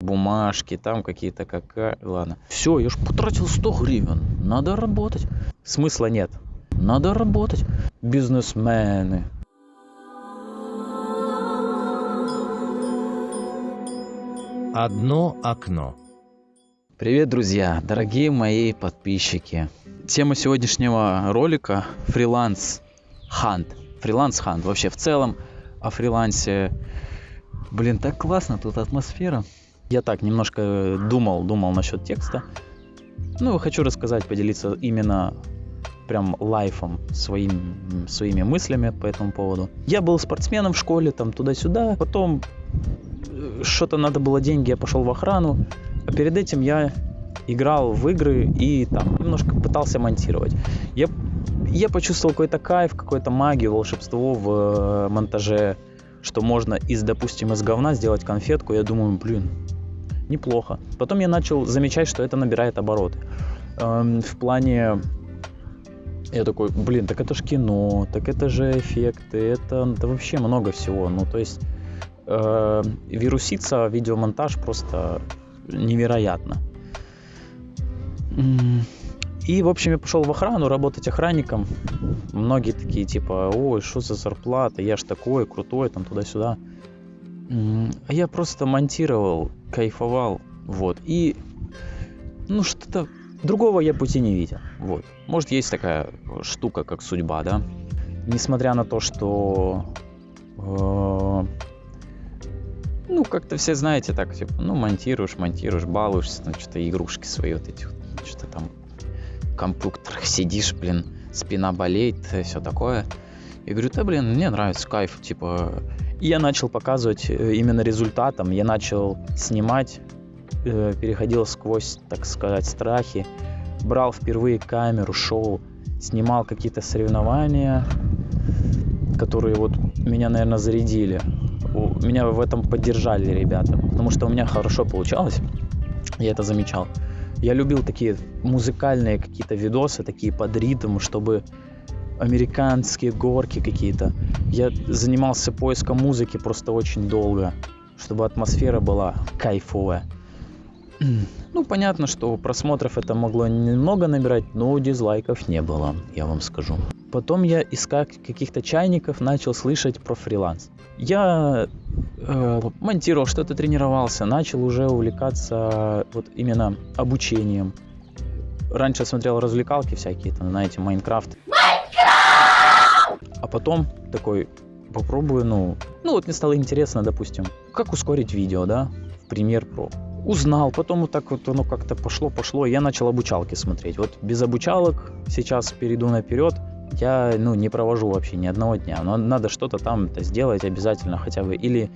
бумажки, там какие-то какая... Ладно. Все, я ж потратил 100 гривен. Надо работать. Смысла нет. Надо работать. Бизнесмены. Одно окно. Привет, друзья, дорогие мои подписчики. Тема сегодняшнего ролика – фриланс хант. Фриланс хант. Вообще в целом о фрилансе. Блин, так классно, тут атмосфера. Я так немножко думал, думал насчет текста. Ну, хочу рассказать, поделиться именно прям лайфом, своим, своими мыслями по этому поводу. Я был спортсменом в школе, там туда-сюда. Потом э, что-то надо было деньги, я пошел в охрану. А перед этим я играл в игры и там немножко пытался монтировать. Я, я почувствовал какой-то кайф, какую-то магию, волшебство в э, монтаже, что можно из, допустим, из говна сделать конфетку. Я думаю, блин, неплохо. Потом я начал замечать, что это набирает обороты. Эм, в плане я такой, блин, так это же кино, так это же эффекты, это, это вообще много всего. Ну, то есть э, вируситься видеомонтаж просто невероятно. И, в общем, я пошел в охрану работать охранником. Многие такие, типа, ой, что за зарплата, я ж такой, крутой, там, туда-сюда. Я просто монтировал, кайфовал, вот. И, ну, что-то другого я пути не видел, вот. Может, есть такая штука, как судьба, да? Несмотря на то, что э, ну, как-то все знаете так, типа, ну, монтируешь, монтируешь, балуешься, там, что-то игрушки свои вот эти что-то там в компьютерах сидишь, блин, спина болеет, все такое. Я говорю, да, блин, мне нравится, кайф, типа. И я начал показывать э, именно результатом, я начал снимать, э, переходил сквозь, так сказать, страхи, брал впервые камеру, шел, снимал какие-то соревнования, которые вот меня, наверное, зарядили меня в этом поддержали ребята, потому что у меня хорошо получалось, я это замечал. Я любил такие музыкальные какие-то видосы, такие под ритм, чтобы американские горки какие-то. Я занимался поиском музыки просто очень долго, чтобы атмосфера была кайфовая. Ну, понятно, что просмотров это могло немного набирать, но дизлайков не было, я вам скажу. Потом я искать каких-то чайников начал слышать про фриланс. Я э, монтировал, что-то тренировался, начал уже увлекаться вот именно обучением. Раньше смотрел развлекалки всякие, там, знаете, Майнкрафт. А потом такой, попробую, ну, ну вот мне стало интересно, допустим, как ускорить видео, да, в пример про узнал, потом вот так вот оно как-то пошло, пошло, и я начал обучалки смотреть. Вот без обучалок сейчас перейду наперед, я ну, не провожу вообще ни одного дня. Но надо что-то там сделать обязательно хотя бы. Или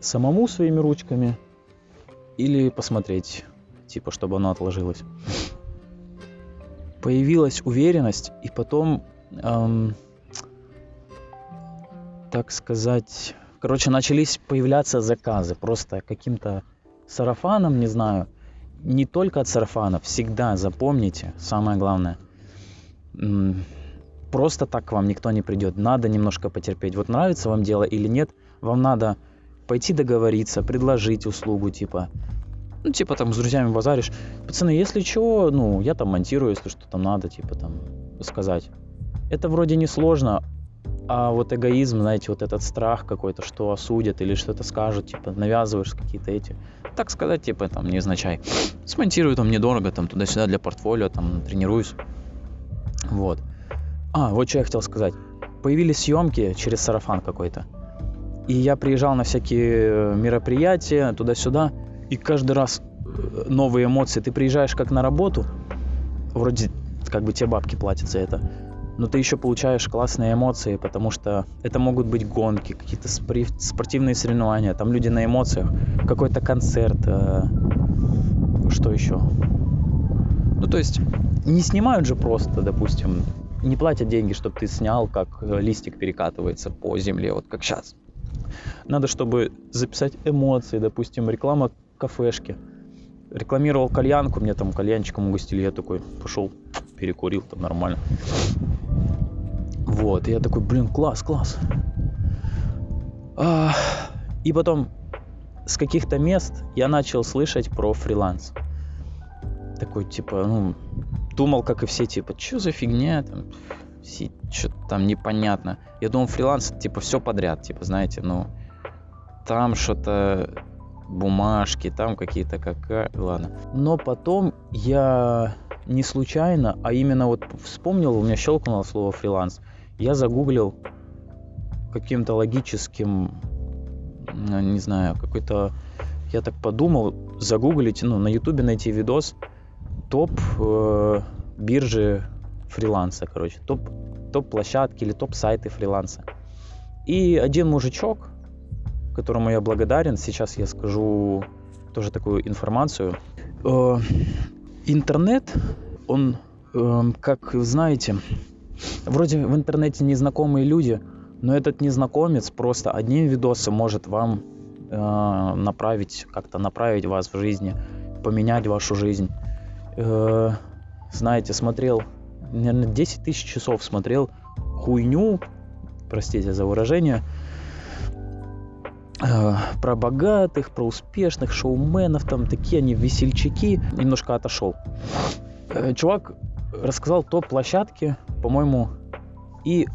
самому своими ручками, или посмотреть, типа, чтобы оно отложилось. Появилась уверенность, и потом, эм, так сказать, короче, начались появляться заказы просто каким-то сарафаном, не знаю, не только от сарафанов, всегда запомните, самое главное, просто так к вам никто не придет, надо немножко потерпеть. Вот нравится вам дело или нет, вам надо пойти договориться, предложить услугу, типа, ну, типа там с друзьями базаришь, пацаны, если что, ну, я там монтирую, если что там надо, типа там сказать. Это вроде не сложно, а вот эгоизм, знаете, вот этот страх какой-то, что осудят или что-то скажут, типа, навязываешь какие-то эти, так сказать, типа, там, не означай. Смонтирую там недорого, там, туда-сюда для портфолио, там, тренируюсь. Вот. А, вот что я хотел сказать. Появились съемки через сарафан какой-то. И я приезжал на всякие мероприятия, туда-сюда, и каждый раз э, новые эмоции. Ты приезжаешь как на работу, вроде как бы тебе бабки платят за это, но ты еще получаешь классные эмоции, потому что это могут быть гонки, какие-то спортивные соревнования, там люди на эмоциях, какой-то концерт, э, что еще. Ну, то есть не снимают же просто, допустим, не платят деньги, чтобы ты снял, как листик перекатывается по земле, вот как сейчас. Надо, чтобы записать эмоции, допустим, реклама кафешки. Рекламировал кальянку, мне там кальянчиком угостили, я такой пошел, перекурил, там нормально. Вот, и я такой, блин, класс, класс. А, и потом с каких-то мест я начал слышать про фриланс. Такой, типа, ну, думал, как и все, типа, что за фигня, там, что-то там непонятно. Я думал, фриланс, типа, все подряд, типа, знаете, ну, там что-то бумажки, там какие-то какая... Ладно. Но потом я не случайно, а именно вот вспомнил, у меня щелкнуло слово фриланс. Я загуглил каким-то логическим, не знаю, какой-то... Я так подумал, загуглить, ну, на ютубе найти видос топ э, биржи фриланса, короче, топ, топ площадки или топ сайты фриланса. И один мужичок, которому я благодарен. Сейчас я скажу тоже такую информацию. Э, интернет, он, э, как знаете, вроде в интернете незнакомые люди, но этот незнакомец просто одним видосом может вам э, направить, как-то направить вас в жизни, поменять вашу жизнь. Знаете, смотрел, наверное, 10 тысяч часов смотрел хуйню, простите за выражение, Э, про богатых, про успешных шоуменов, там такие они весельчаки. Немножко отошел. Э, чувак рассказал топ-площадки, по-моему, и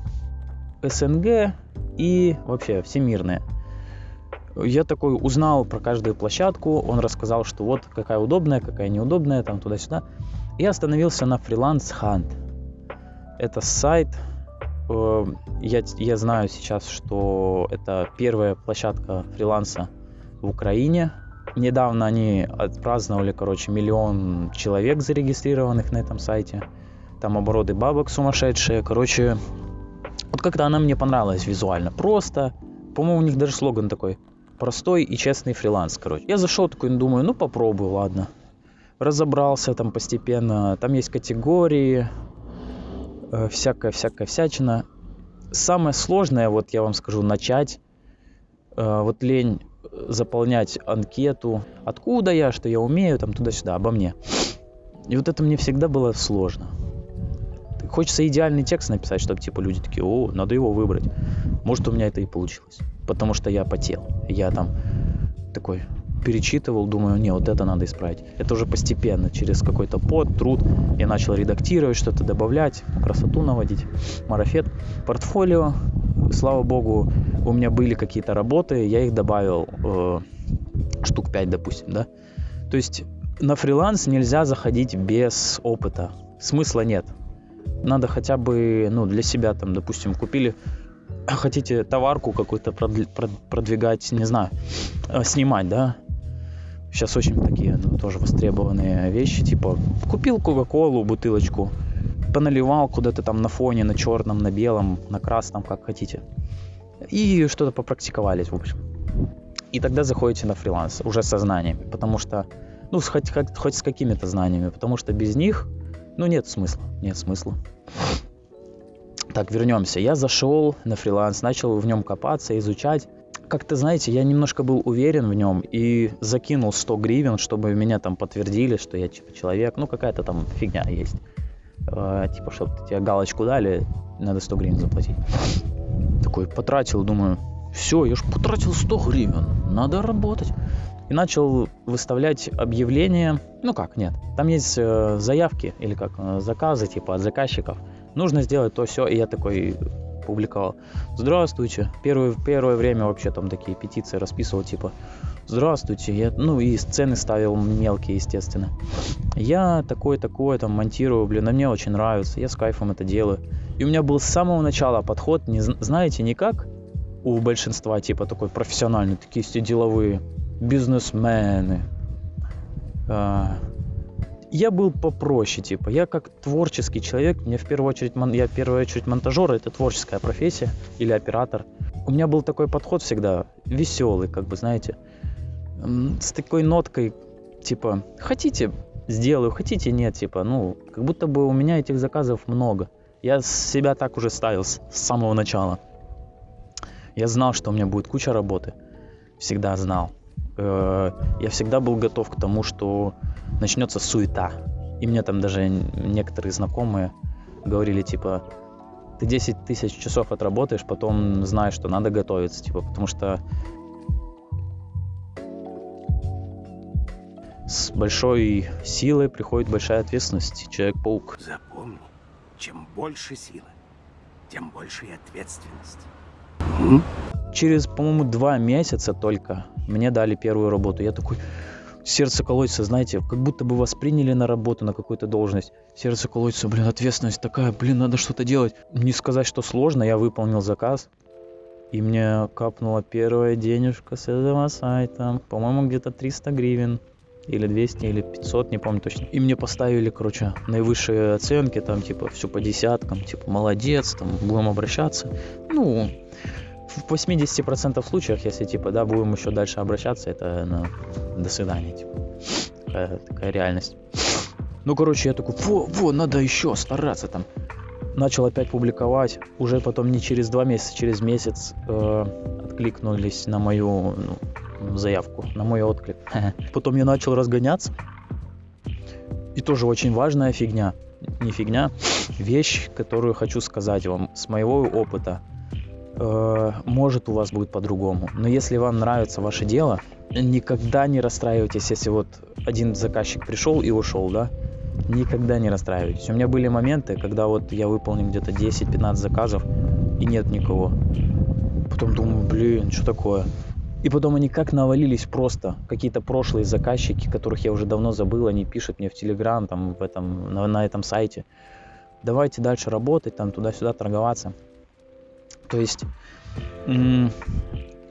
СНГ, и вообще всемирные. Я такой узнал про каждую площадку, он рассказал, что вот какая удобная, какая неудобная, там туда-сюда. И остановился на Freelance Hunt. Это сайт, Э, я, я знаю сейчас, что это первая площадка фриланса в Украине. Недавно они отпраздновали, короче, миллион человек зарегистрированных на этом сайте. Там обороты бабок сумасшедшие. Короче, вот как-то она мне понравилась визуально. Просто, по-моему, у них даже слоган такой. Простой и честный фриланс, короче. Я зашел такой, думаю, ну попробую, ладно. Разобрался там постепенно. Там есть категории, всякая-всякая э, всячина. Самое сложное, вот я вам скажу, начать. Э, вот лень заполнять анкету. Откуда я, что я умею, там туда-сюда, обо мне. И вот это мне всегда было сложно. Хочется идеальный текст написать, чтобы типа люди такие, о, надо его выбрать. Может у меня это и получилось. Потому что я потел. Я там такой, перечитывал, думаю, не, вот это надо исправить. Это уже постепенно, через какой-то пот, труд. Я начал редактировать, что-то добавлять, красоту наводить, марафет. Портфолио, слава богу, у меня были какие-то работы, я их добавил э, штук 5, допустим, да. То есть на фриланс нельзя заходить без опыта. Смысла нет. Надо хотя бы, ну, для себя там, допустим, купили хотите товарку какую-то продвигать, не знаю, э, снимать, да, Сейчас очень такие ну, тоже востребованные вещи, типа купил Кока-Колу, бутылочку, поналивал куда-то там на фоне, на черном, на белом, на красном, как хотите. И что-то попрактиковались, в общем. И тогда заходите на фриланс уже со знаниями, потому что, ну, хоть, хоть, хоть с какими-то знаниями, потому что без них, ну, нет смысла, нет смысла. Так, вернемся. Я зашел на фриланс, начал в нем копаться, изучать как-то, знаете, я немножко был уверен в нем и закинул 100 гривен, чтобы меня там подтвердили, что я типа человек. Ну, какая-то там фигня есть. Э, типа, чтобы тебе галочку дали, надо 100 гривен заплатить. Такой потратил, думаю, все, я же потратил 100 гривен, надо работать. И начал выставлять объявления, ну как, нет, там есть э, заявки или как, э, заказы типа от заказчиков. Нужно сделать то все, и я такой, публиковал. Здравствуйте. Первое, первое время вообще там такие петиции расписывал, типа, здравствуйте. Я, ну и сцены ставил мелкие, естественно. Я такое-такое там монтирую, блин, а мне очень нравится. Я с кайфом это делаю. И у меня был с самого начала подход, не, знаете, не как у большинства, типа такой профессиональный, такие все деловые бизнесмены, а, я был попроще, типа, я как творческий человек, мне в первую очередь, я в первую очередь монтажер, это творческая профессия, или оператор. У меня был такой подход всегда, веселый, как бы, знаете, с такой ноткой, типа, хотите, сделаю, хотите, нет, типа, ну, как будто бы у меня этих заказов много. Я себя так уже ставил с самого начала. Я знал, что у меня будет куча работы. Всегда знал. Э, я всегда был готов к тому, что начнется суета. И мне там даже некоторые знакомые говорили, типа, ты 10 тысяч часов отработаешь, потом знаешь, что надо готовиться, типа, потому что с большой силой приходит большая ответственность. Человек-паук. Запомни, чем больше силы, тем больше и ответственность. Через, по-моему, два месяца только мне дали первую работу. Я такой, сердце колотится, знаете, как будто бы восприняли на работу, на какую-то должность. Сердце колотится, блин, ответственность такая, блин, надо что-то делать. Не сказать, что сложно, я выполнил заказ. И мне капнула первая денежка с этого сайта. По-моему, где-то 300 гривен. Или 200, или 500, не помню точно. И мне поставили, короче, наивысшие оценки, там, типа, все по десяткам, типа, молодец, там, будем обращаться. Ну, в 80% случаях, если, типа, да, будем еще дальше обращаться, это, ну, до свидания, типа. Такая, такая реальность. Ну, короче, я такой, во, во, надо еще стараться там. Начал опять публиковать. Уже потом не через два месяца, через месяц э, откликнулись на мою ну, заявку, на мой отклик. Потом я начал разгоняться. И тоже очень важная фигня. Не фигня, вещь, которую хочу сказать вам с моего опыта. Э, может у вас будет по-другому. Но если вам нравится ваше дело, никогда не расстраивайтесь, если вот один заказчик пришел и ушел, да, никогда не расстраивайтесь. У меня были моменты, когда вот я выполнил где-то 10-15 заказов и нет никого. Потом думаю, блин, что такое? И потом они как навалились просто. Какие-то прошлые заказчики, которых я уже давно забыл, они пишут мне в Телеграм, там, в этом, на, на этом сайте. Давайте дальше работать, там, туда-сюда торговаться. То есть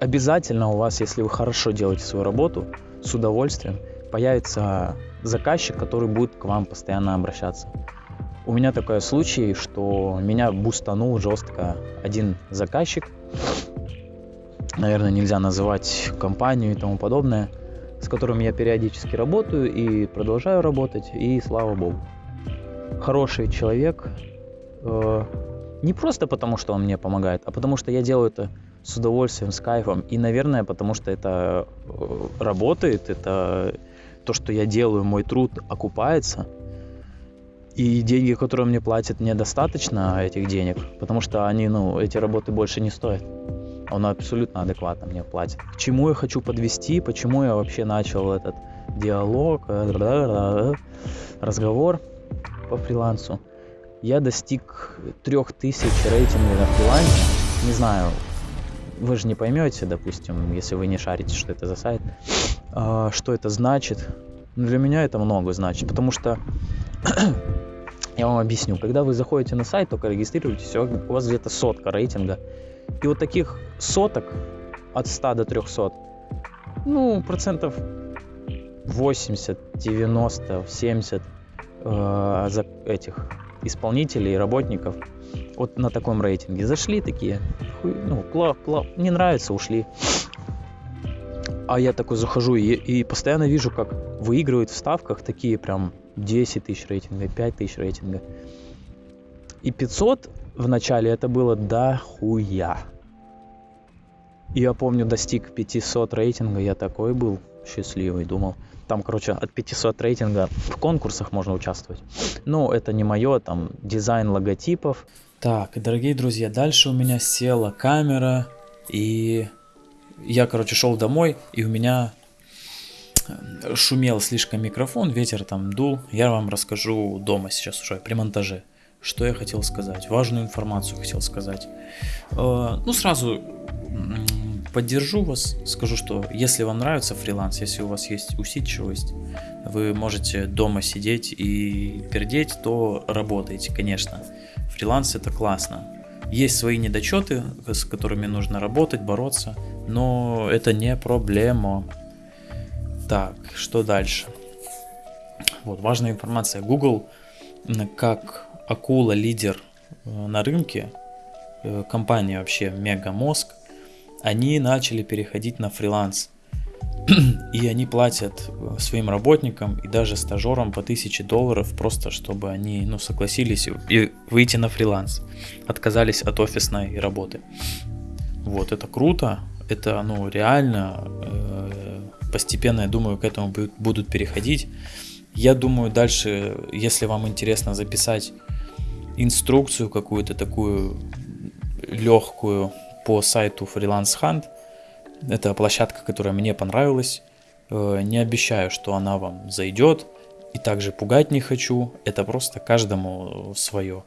обязательно у вас, если вы хорошо делаете свою работу, с удовольствием, появится заказчик, который будет к вам постоянно обращаться. У меня такой случай, что меня бустанул жестко один заказчик, наверное, нельзя называть компанию и тому подобное, с которым я периодически работаю и продолжаю работать, и слава богу. Хороший человек, э, не просто потому, что он мне помогает, а потому что я делаю это с удовольствием, с кайфом. И, наверное, потому что это э, работает, это то, что я делаю, мой труд окупается. И деньги, которые мне платят, недостаточно этих денег, потому что они, ну, эти работы больше не стоят. Он абсолютно адекватно мне платит. К чему я хочу подвести, почему я вообще начал этот диалог, э, разговор по фрилансу я достиг 3000 рейтинга на фрилансе. Не знаю, вы же не поймете, допустим, если вы не шарите, что это за сайт, а, что это значит. Но для меня это много значит, потому что я вам объясню, когда вы заходите на сайт, только регистрируетесь, у вас где-то сотка рейтинга. И вот таких соток от 100 до 300, ну, процентов 80, 90, 70 э, за этих исполнителей, работников вот на таком рейтинге. Зашли такие, ну, плав, плав, не нравится, ушли. А я такой захожу и, и постоянно вижу, как выигрывают в ставках такие прям 10 тысяч рейтинга, 5 тысяч рейтинга. И 500 в начале это было дохуя. И я помню, достиг 500 рейтинга, я такой был счастливый, думал, там, короче, от 500 рейтинга в конкурсах можно участвовать. Но это не мое, там, дизайн логотипов. Так, дорогие друзья, дальше у меня села камера, и я, короче, шел домой, и у меня э, шумел слишком микрофон, ветер там дул. Я вам расскажу дома сейчас уже, при монтаже. Что я хотел сказать? Важную информацию хотел сказать. Э, ну, сразу поддержу вас, скажу, что если вам нравится фриланс, если у вас есть усидчивость, вы можете дома сидеть и пердеть, то работайте, конечно. Фриланс это классно. Есть свои недочеты, с которыми нужно работать, бороться, но это не проблема. Так, что дальше? Вот, важная информация. Google, как акула, лидер э, на рынке, э, компания вообще мега мозг, они начали переходить на фриланс. И они платят э, своим работникам и даже стажерам по 1000 долларов просто, чтобы они ну, согласились и выйти на фриланс. Отказались от офисной работы. Вот, это круто. Это, ну, реально. Э, постепенно, я думаю, к этому будут переходить. Я думаю, дальше, если вам интересно записать инструкцию какую-то такую легкую по сайту Freelance Hunt. Это площадка, которая мне понравилась. Э, не обещаю, что она вам зайдет. И также пугать не хочу. Это просто каждому свое.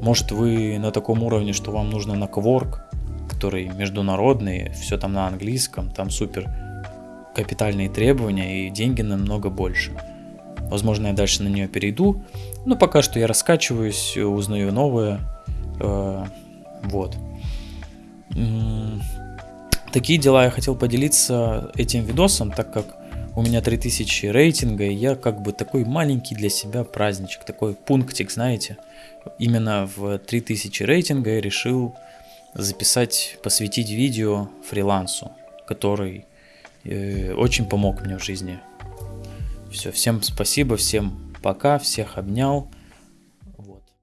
Может вы на таком уровне, что вам нужно на кворк, который международный, все там на английском, там супер капитальные требования и деньги намного больше. Возможно, я дальше на нее перейду. Но пока что я раскачиваюсь, узнаю новое. Э, вот. Такие дела я хотел поделиться этим видосом, так как у меня 3000 рейтинга, и я как бы такой маленький для себя праздничек, такой пунктик, знаете. Именно в 3000 рейтинга я решил записать, посвятить видео фрилансу, который э, очень помог мне в жизни. Все, всем спасибо, всем пока, всех обнял.